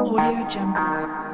Audio Jungle.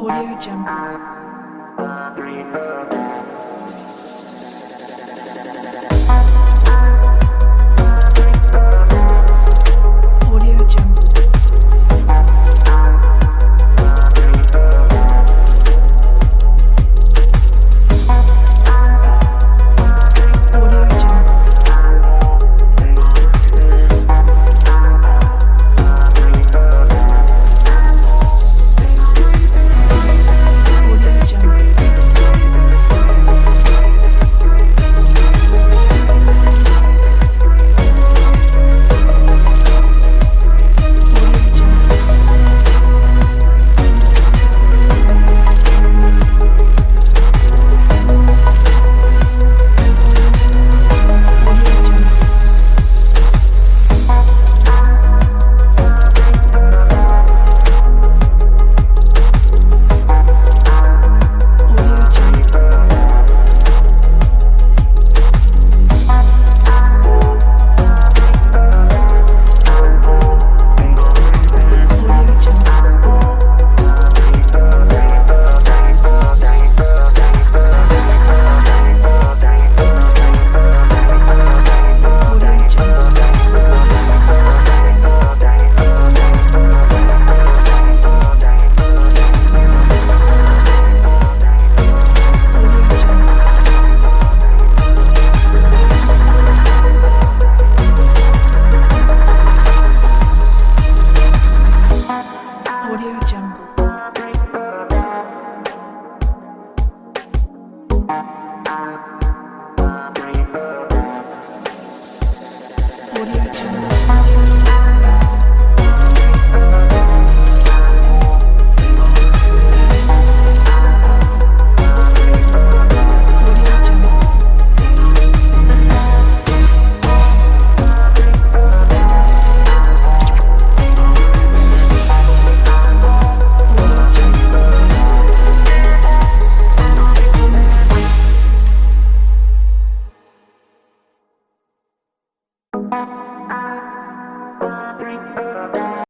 Audio Jungle.